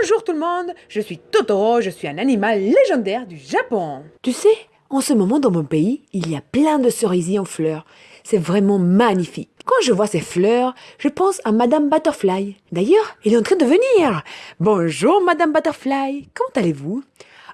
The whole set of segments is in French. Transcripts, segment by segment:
Bonjour tout le monde, je suis Totoro, je suis un animal légendaire du Japon. Tu sais, en ce moment dans mon pays, il y a plein de cerisiers en fleurs. C'est vraiment magnifique. Quand je vois ces fleurs, je pense à Madame Butterfly. D'ailleurs, elle est en train de venir. Bonjour Madame Butterfly, comment allez-vous?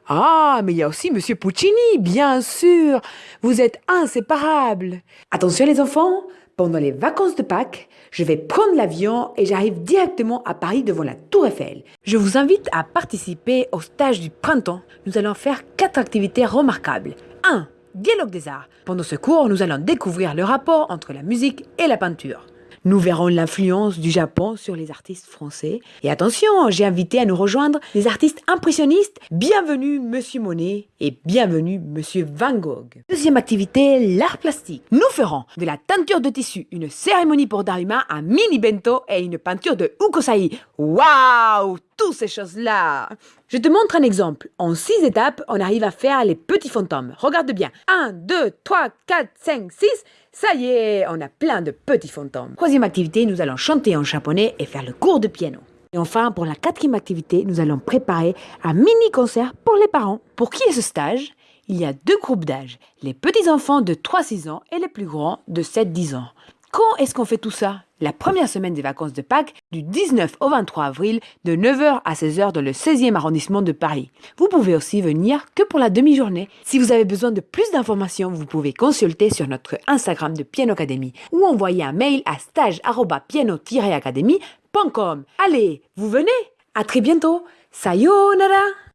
Ah, mais il y a aussi Monsieur Puccini, bien sûr. Vous êtes inséparables. Attention les enfants, pendant les vacances de Pâques, je vais prendre l'avion et j'arrive directement à Paris devant la Tour Eiffel. Je vous invite à participer au stage du printemps. Nous allons faire quatre activités remarquables. 1. Dialogue des arts. Pendant ce cours, nous allons découvrir le rapport entre la musique et la peinture. Nous verrons l'influence du Japon sur les artistes français. Et attention, j'ai invité à nous rejoindre des artistes impressionnistes. Bienvenue Monsieur Monet et bienvenue Monsieur Van Gogh. Deuxième activité, l'art plastique. Nous ferons de la teinture de tissu, une cérémonie pour Daruma, un mini bento et une peinture de Ukosai. Waouh Toutes ces choses-là Je te montre un exemple. En six étapes, on arrive à faire les petits fantômes. Regarde bien. 1, 2, 3, 4, 5, 6. Ça y est, on a plein de petits fantômes. Troisième activité, nous allons chanter en japonais et faire le cours de piano. Et enfin, pour la quatrième activité, nous allons préparer un mini-concert pour les parents. Pour qui est ce stage? Il y a deux groupes d'âge, les petits-enfants de 3-6 ans et les plus grands de 7-10 ans. Quand est-ce qu'on fait tout ça? La première semaine des vacances de Pâques, du 19 au 23 avril, de 9h à 16h dans le 16e arrondissement de Paris. Vous pouvez aussi venir que pour la demi-journée. Si vous avez besoin de plus d'informations, vous pouvez consulter sur notre Instagram de Piano Academy ou envoyer un mail à stage-piano-academy.com. Allez, vous venez? À très bientôt Sayonara